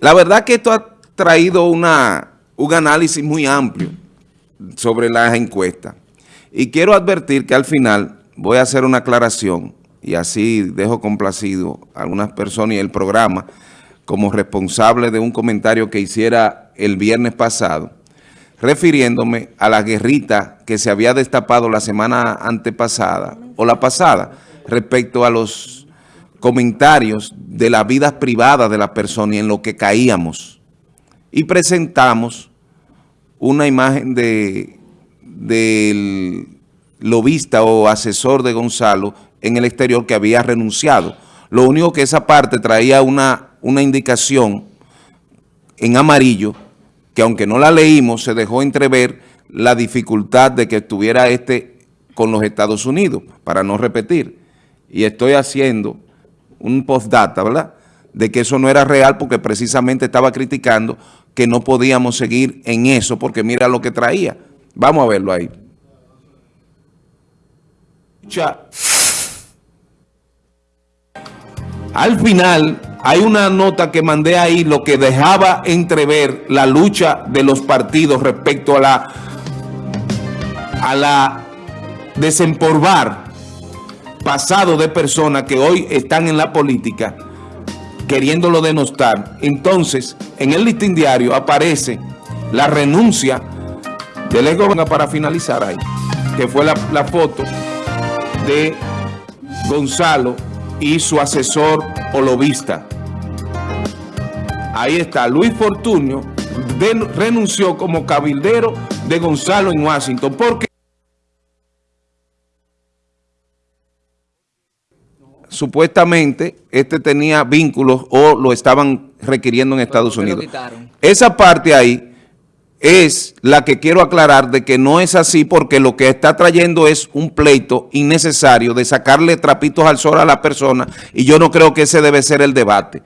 La verdad que esto ha traído una, un análisis muy amplio sobre las encuestas. Y quiero advertir que al final voy a hacer una aclaración y así dejo complacido a algunas personas y el programa como responsable de un comentario que hiciera el viernes pasado, refiriéndome a la guerrita que se había destapado la semana antepasada o la pasada respecto a los comentarios de la vida privada de la persona y en lo que caíamos. Y presentamos una imagen de del lobista o asesor de Gonzalo en el exterior que había renunciado. Lo único que esa parte traía una, una indicación en amarillo, que aunque no la leímos, se dejó entrever la dificultad de que estuviera este con los Estados Unidos, para no repetir. Y estoy haciendo un postdata, ¿verdad?, de que eso no era real porque precisamente estaba criticando que no podíamos seguir en eso porque mira lo que traía. Vamos a verlo ahí. Al final hay una nota que mandé ahí lo que dejaba entrever la lucha de los partidos respecto a la a la desempolvar pasado de personas que hoy están en la política queriéndolo denostar. Entonces, en el listín diario aparece la renuncia del ex para finalizar ahí, que fue la, foto de Gonzalo y su asesor o lobista. Ahí está, Luis Fortunio renunció como cabildero de Gonzalo en Washington. porque Supuestamente este tenía vínculos o lo estaban requiriendo en Estados Unidos. Esa parte ahí es la que quiero aclarar de que no es así porque lo que está trayendo es un pleito innecesario de sacarle trapitos al sol a la persona y yo no creo que ese debe ser el debate.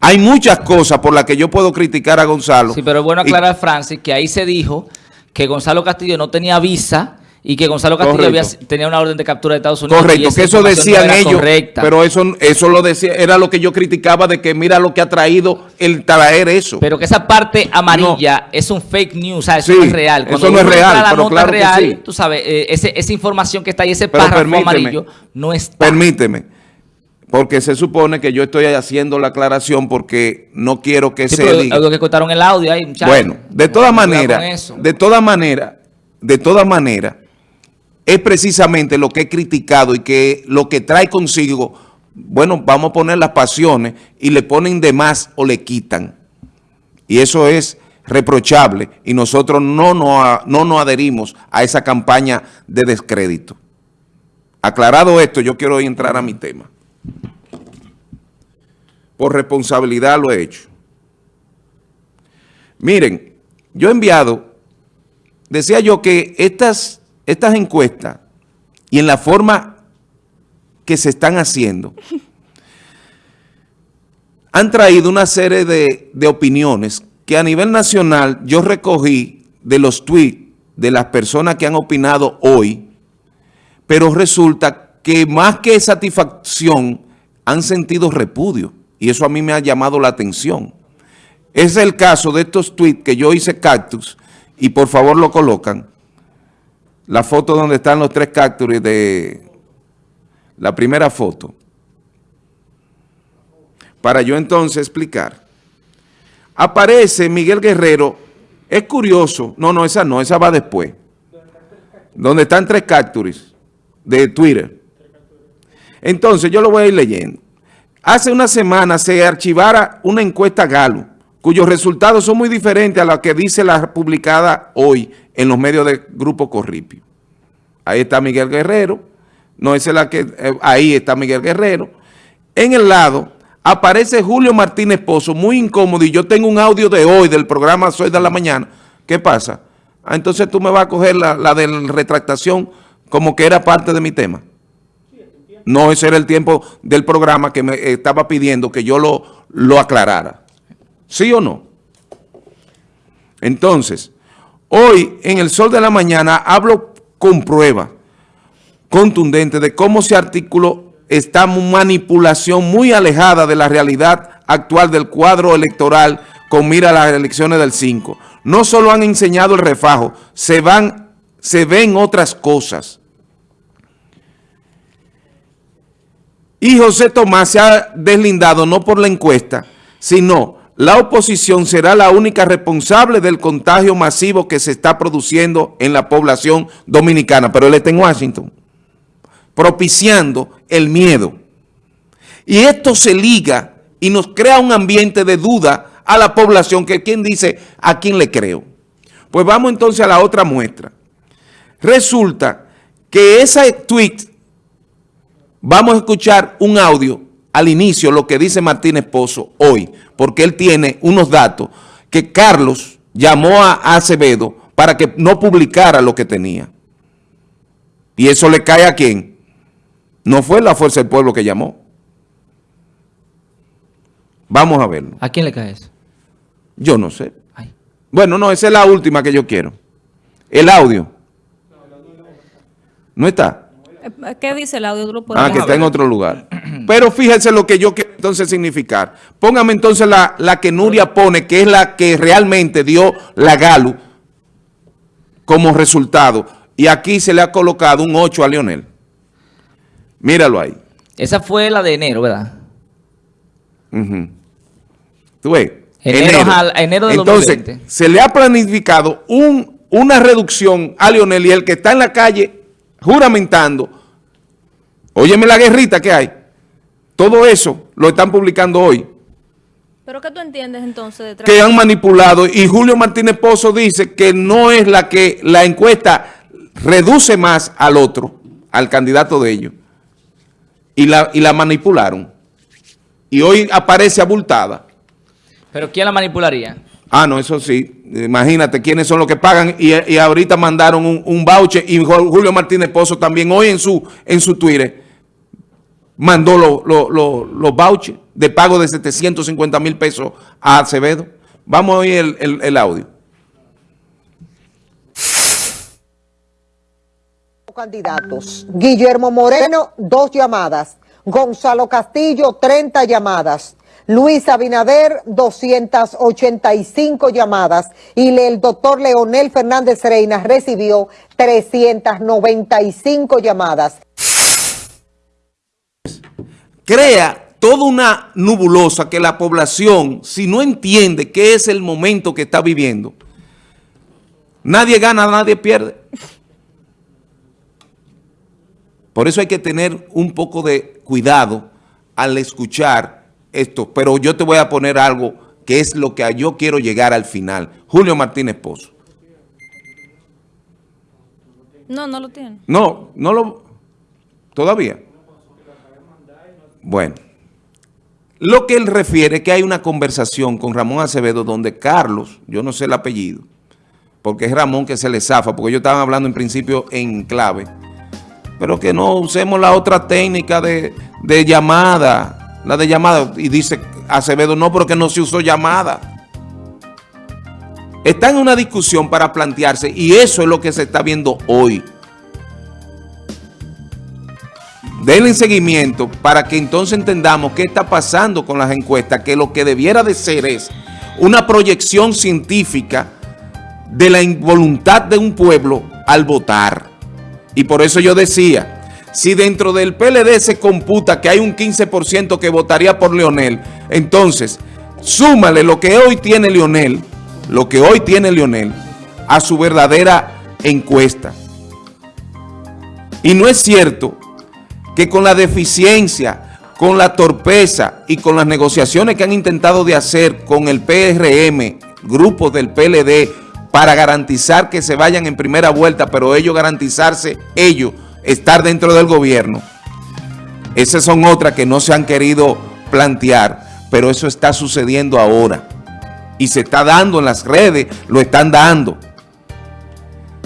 Hay muchas cosas por las que yo puedo criticar a Gonzalo. Sí, pero es bueno aclarar, Francis, que ahí se dijo que Gonzalo Castillo no tenía visa y que Gonzalo Castillo tenía una orden de captura de Estados Unidos. Correcto, que eso decían ellos, pero eso, eso lo decía, era lo que yo criticaba de que mira lo que ha traído el traer eso. Pero que esa parte amarilla es un fake news, o sea, eso no es real. eso no es real, pero claro real, que sí. Tú sabes, eh, esa información que está ahí, ese párrafo amarillo, no está. Permíteme, porque se supone que yo estoy haciendo la aclaración porque no quiero que se diga. Algo que contaron el audio ahí, Bueno, de todas maneras, de todas maneras, de todas maneras, es precisamente lo que he criticado y que lo que trae consigo, bueno, vamos a poner las pasiones y le ponen de más o le quitan. Y eso es reprochable y nosotros no nos, no nos adherimos a esa campaña de descrédito. Aclarado esto, yo quiero entrar a mi tema. Por responsabilidad lo he hecho. Miren, yo he enviado, decía yo que estas estas encuestas y en la forma que se están haciendo, han traído una serie de, de, opiniones que a nivel nacional yo recogí de los tweets de las personas que han opinado hoy, pero resulta que más que satisfacción han sentido repudio y eso a mí me ha llamado la atención. Es el caso de estos tweets que yo hice cactus y por favor lo colocan, la foto donde están los tres cactus de la primera foto. Para yo entonces explicar. Aparece Miguel Guerrero. Es curioso. No, no, esa no, esa va después. Donde están tres cactus de Twitter. Entonces, yo lo voy a ir leyendo. Hace una semana se archivara una encuesta Galo, cuyos resultados son muy diferentes a los que dice la publicada hoy en los medios del Grupo Corripio. Ahí está Miguel Guerrero, no es la que, eh, ahí está Miguel Guerrero. En el lado aparece Julio Martínez Pozo, muy incómodo, y yo tengo un audio de hoy del programa Soy de la Mañana. ¿Qué pasa? Ah, entonces tú me vas a coger la, la de la retractación como que era parte de mi tema. No, ese era el tiempo del programa que me estaba pidiendo que yo lo, lo aclarara. ¿Sí o no? Entonces, Hoy, en el sol de la mañana, hablo con prueba contundente de cómo se articuló esta manipulación muy alejada de la realidad actual del cuadro electoral con mira a las elecciones del 5. No solo han enseñado el refajo, se, van, se ven otras cosas. Y José Tomás se ha deslindado no por la encuesta, sino la oposición será la única responsable del contagio masivo que se está produciendo en la población dominicana. Pero él está en Washington, propiciando el miedo. Y esto se liga y nos crea un ambiente de duda a la población que quien dice a quién le creo. Pues vamos entonces a la otra muestra. Resulta que ese tweet Vamos a escuchar un audio al inicio, lo que dice Martínez Pozo hoy, porque él tiene unos datos que Carlos llamó a Acevedo para que no publicara lo que tenía. ¿Y eso le cae a quién? No fue la Fuerza del Pueblo que llamó. Vamos a verlo. ¿A quién le cae eso? Yo no sé. Bueno, no, esa es la última que yo quiero. El audio. ¿No está? ¿Qué dice el audio? ah, que está en otro lugar. Pero fíjense lo que yo quiero entonces significar. Póngame entonces la, la que Nuria pone, que es la que realmente dio la GALU como resultado. Y aquí se le ha colocado un 8 a Lionel. Míralo ahí. Esa fue la de enero, ¿verdad? ¿Tú ves? Enero, enero. de Entonces, se le ha planificado un, una reducción a Lionel y el que está en la calle juramentando, óyeme la guerrita que hay, todo eso lo están publicando hoy. ¿Pero qué tú entiendes entonces? que han manipulado y Julio Martínez Pozo dice que no es la que la encuesta reduce más al otro, al candidato de ellos. Y la, y la manipularon. Y hoy aparece abultada. ¿Pero quién la manipularía? Ah, no, eso sí. Imagínate quiénes son los que pagan y, ahorita mandaron un, un, voucher y Julio Martínez Pozo también hoy en su, en su Twitter mandó los vouchers de pago de 750 mil pesos a Acevedo. Vamos a oír el, audio. Candidatos. Guillermo Moreno, dos llamadas. Gonzalo Castillo, 30 llamadas. Luis Abinader, 285 llamadas y el doctor Leonel Fernández Reina recibió 395 llamadas. Crea toda una nubulosa que la población, si no entiende qué es el momento que está viviendo, nadie gana, nadie pierde. Por eso hay que tener un poco de cuidado al escuchar esto, pero yo te voy a poner algo que es lo que yo quiero llegar al final. Julio Martínez Pozo. No, no lo tiene. No, no lo... ¿Todavía? Bueno. Lo que él refiere que hay una conversación con Ramón Acevedo donde Carlos, yo no sé el apellido, porque es Ramón que se le zafa, porque ellos estaban hablando en principio en clave, pero que no usemos la otra técnica de, de llamada, la de llamada, y dice Acevedo, no, porque no se usó llamada. Está en una discusión para plantearse y eso es lo que se está viendo hoy. Denle seguimiento para que entonces entendamos qué está pasando con las encuestas, que lo que debiera de ser es una proyección científica de la involuntad de un pueblo al votar. Y por eso yo decía, si dentro del PLD se computa que hay un 15% que votaría por Leonel, entonces súmale lo que hoy tiene Leonel, lo que hoy tiene Leonel, a su verdadera encuesta. Y no es cierto que con la deficiencia, con la torpeza y con las negociaciones que han intentado de hacer con el PRM, grupos del PLD, para garantizar que se vayan en primera vuelta, pero ellos garantizarse, ellos, estar dentro del gobierno. Esas son otras que no se han querido plantear, pero eso está sucediendo ahora. Y se está dando en las redes, lo están dando.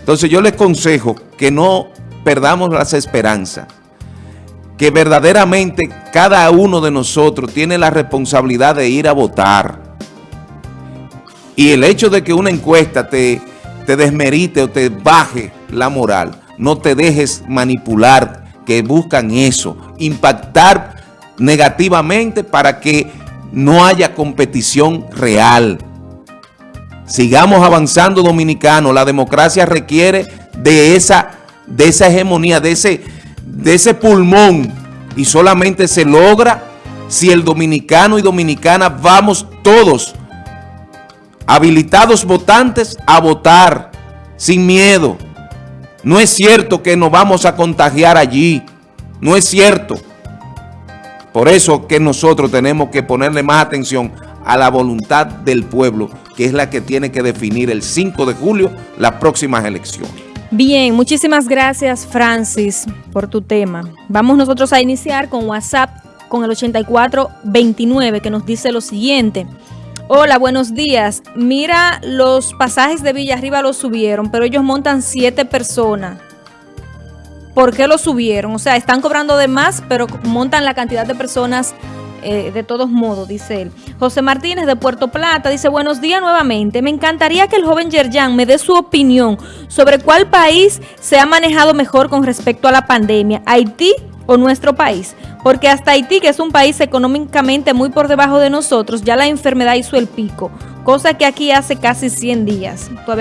Entonces yo les consejo que no perdamos las esperanzas, que verdaderamente cada uno de nosotros tiene la responsabilidad de ir a votar. Y el hecho de que una encuesta te, te desmerite o te baje la moral, no te dejes manipular, que buscan eso, impactar negativamente para que no haya competición real. Sigamos avanzando dominicano, la democracia requiere de esa, de esa hegemonía, de ese, de ese pulmón y solamente se logra si el dominicano y dominicana vamos todos habilitados votantes a votar sin miedo. No es cierto que nos vamos a contagiar allí, no es cierto. Por eso que nosotros tenemos que ponerle más atención a la voluntad del pueblo, que es la que tiene que definir el 5 de julio las próximas elecciones. Bien, muchísimas gracias Francis por tu tema. Vamos nosotros a iniciar con WhatsApp con el 8429 que nos dice lo siguiente. Hola, buenos días. Mira, los pasajes de Villa Arriba los subieron, pero ellos montan siete personas. ¿Por qué lo subieron? O sea, están cobrando de más, pero montan la cantidad de personas eh, de todos modos, dice él. José Martínez de Puerto Plata dice, buenos días nuevamente. Me encantaría que el joven Yerjan me dé su opinión sobre cuál país se ha manejado mejor con respecto a la pandemia, Haití o nuestro país. Porque hasta Haití, que es un país económicamente muy por debajo de nosotros, ya la enfermedad hizo el pico, cosa que aquí hace casi 100 días. Todavía